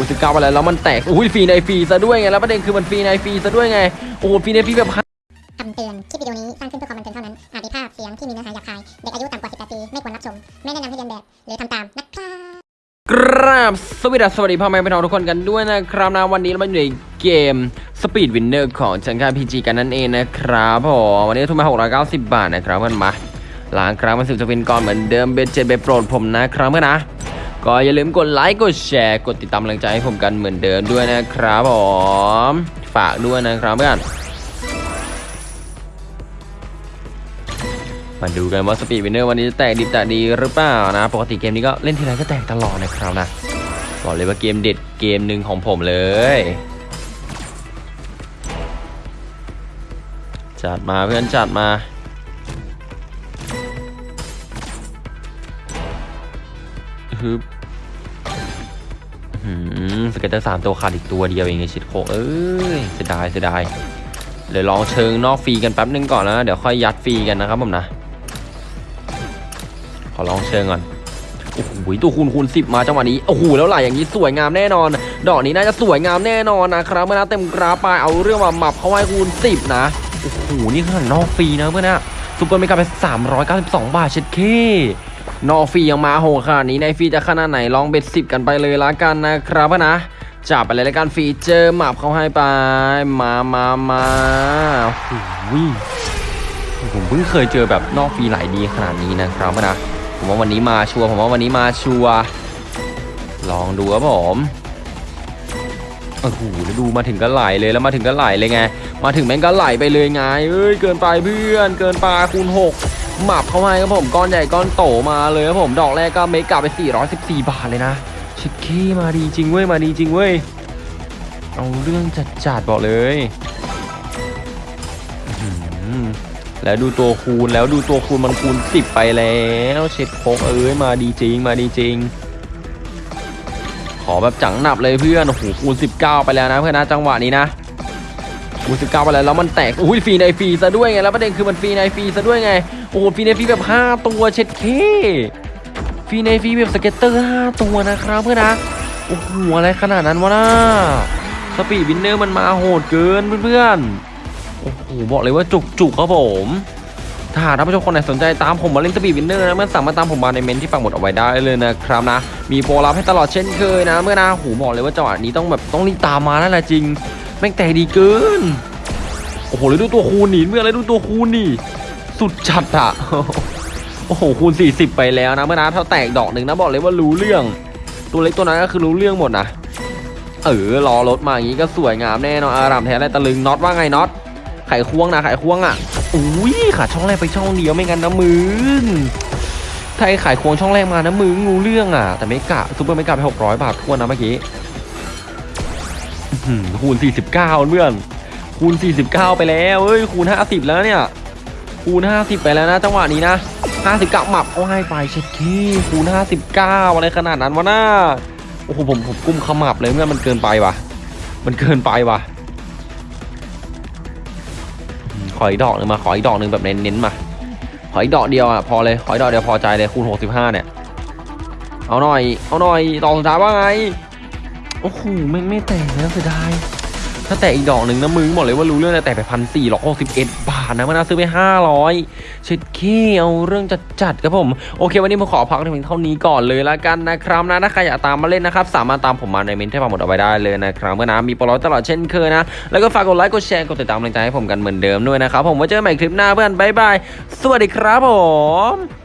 อุ้ยสิบเก้าไปแล้วแล้วมันแตกอุ้ยฟรีในฟรีซะด้วยไงแล้วประเด็นคือมันฟรีในฟรีซะด้วยไงโอ้โหฟรีในฟรีแบบคำเตือน คลิปวิดีโอนี้สร้างขึ้นเพื่อความบันเทิงเท่านั้น อาจมีภาพเสียงที่มีเนื้อหาหยาบคาย เด็กอายุต่ำกว่า 18 ปี ไม่ควรรับชม ไม่แนะนำให้เรียนแบบ หรือทำตามนะครับกราบสวัสดีสวัสดีพ่อแม่พี่น้องทุกคนกันด้วยนะครับนะวันนี้เรามาอยู่ในเกม Speed Winner ของจังการพีจีกันนั่นเองนะครับผมวันนี้ทุนมา 690 บาทนะครับเพื่อนมาล้างครั้งมันสิบจะเป็นก่อนเหมือนเดิมเบสเจ็ดเบสโปรดผมนะครับเพื่อนนะ ก็อย่าลืมกดไลค์กดแชร์กดติดตามกำลังใจให้ผมกันเหมือนเดิมด้วยนะครับผมฝากด้วยนะครับเพื่อนมาดูกันว่า Speed Winner วันนี้จะแตกดิบแตกดีหรือเปล่านะ ปกติเกมนี้ก็เล่นทีไรก็แตกตลอดนะครับนะบอกเลยว่าเกมเด็ดเกมหนึ่งของผมเลยจัดมาเพื่อนจัดมา ฮึบ scatter สามตัวขาดอีกตัวเดียวเองไอชิดโคกเอ้ยเสียดายเสียดายเดี๋ยวลองเชิงนอกฟรีกันแป๊บนึงก่อนนะ เดี๋ยวค่อยยัดฟรีกันนะครับผมนะ ขอลองเชิงก่อนโอ้โหตัวคูณคูณสิบมาจังหวะนี้โอ้โหแล้วไหลอย่างนี้สวยงามแน่นอน ดอกนี้น่าจะสวยงามแน่นอนนะครับเพื่อนนะเต็มกราฟไปเอาเรื่องมาหมับเขาให้คูณสิบนะโอ้โหนี่ขนาดนอกฟรีนะเพื่อนนะSuper Mega ไป392บาทเช็ดเค นอกฟรียังมาโหขนาดนี้ในฟรีจะขนาดไหนลอง bet สิบกันไปเลยละกันนะครับนะจับไปเลยละกันฟีเจอร์หมับเขาให้ไป มามามาโอ้โหผมเพิ่งเคยเจอแบบนอกฟรีไหลดีขนาดนี้นะครับนะผมว่าวันนี้มาชัวร์ผมว่าวันนี้มาชัวร์ลองดูครับผมโอ้โหแล้วดูมาถึงก็ไหลเลยแล้วมาถึงก็ไหลเลยไง มาถึงแม่งก็ไหลไปเลยไงเอ้ยเกินไปเพื่อน เกินไปคูณ6 หมับเข้าให้ครับผมก้อนใหญ่ก้อนโตมาเลยครับผมดอกแรกก็เมกะไป 414 บาทเลยนะชิคกี้มาดีจริงเว้ยมาดีจริงเว้ยเอาเรื่องจัดจัดบอกเลยแล้วดูตัวคูณแล้วดูตัวคูณมันคูณสิบไปแล้วเช็ดโคกเอ้ยมาดีจริงมาดีจริง ขอแบบจังหนับเลยเพื่อนโอ้โหคูณ19 ไปแล้วนะเพื่อนนะจังหวะนี้นะ คูณ19ไปแล้วแล้วมันแตกอุ้ยฟรีในฟรีซะด้วยไงแล้วประเด็นคือมันฟรีในฟรีซะด้วยไงโอ้ฟรีในฟรีแบบ5ตัวเช็ดเคฟรีในฟรีแบบ scatter 5ตัวนะครับเพื่อนนะโอ้โหอะไรขนาดนั้นวะน่า Speed Winner มันมาโหดเกินเพื่อนๆโอ้โหบอกเลยว่าจุกจุกครับผมถ้าหากท่านผู้ชมคนไหนสนใจตามผมมาเล่น Speed Winner นะเพื่อนสามารถตามผมมาในเมนต์ที่ปักหมุดเอาไว้ได้เลยนะครับนะ มีโปรลับให้ตลอดเช่นเคยนะ เมื่อนะโอ้โหบอกเลยว่าจังหวะนี้ต้องแบบต้องรีบตามมาแล้วแหละจริง แม่งแต่ดีเกิน โอ้โหแล้วดูตัวคูณนี่เมื่อไรดูตัวคูณนี่ สุดจัดอะโอ้โหคูณ 40 ไปแล้วนะเมื่อนะถ้าแตกดอกหนึ่งนะบอกเลยว่ารู้เรื่อง ตัวเล็กตัวนั้นก็คือรู้เรื่องหมดนะเออรอรถมาอย่างนี้ก็สวยงามแน่นอนอารามแท้ไรตะลึงน็อตว่าไงน็อตไขควงนะไขควงอะอุ้ยขาช่องแรกไปช่องเดียวไม่งั้นนะมึงถ้าไอ้ไขควงช่องแรกมานะมึงงูเรื่องอะ แต่ไม่กะซูเปอร์ไม่กะไป600บาททั่วนะเมื่อกี้ คูณ 49 เพื่อน คูณ 49 ไปแล้วเอ้ย คูณ 50 แล้วเนี่ย คูณ 50 ไปแล้วนะ จังหวะนี้นะ 59หมับเอาให้ไปเช็ดขี้คูณ 59 อะไรขนาดนั้นวะน้าโอ้โหผมผมกุ้มขมับเลยเมื่อนมันเกินไปว่ะ มันเกินไปว่ะ ขออีกดอกหนึ่งมา ขออีกดอกหนึ่งแบบเน้นๆมา ขออีกดอกเดียวอะพอเลย ขออีกดอกเดียวพอใจเลยคูณ 65 เนี่ย เอาหน่อย เอาหน่อยดอกสุดท้ายว่าไง โอ้โหไม่ไม่แตกนะเสียดายถ้าแตกอีกดอกหนึ่งนะมึงบอกเลยว่ารู้เรื่องแต่แตกไปพันสี่ร้อยหกสิบเอ็ดบาทนะมันน่าซื้อไปห้าร้อยเช็ดเคเอาเรื่องจัดจัดครับผม โอเค วันนี้ผมขอพักเพียงเท่านี้ก่อนเลยละกันนะครับนะถ้าใครอยากตามมาเล่นนะครับ สามารถตามผมมาในเมนที่ฟังหมดเอาไว้ได้เลยนะครับเมื่อนะมีโปรโมตลอดเช่นเคยนะ แล้วก็ฝากกดไลค์กดแชร์กดติดตามกำลังใจให้ผมกันเหมือนเดิมด้วยนะครับผมไว้เจอกันใหม่คลิปหน้าเพื่อนบายบายสวัสดีครับผม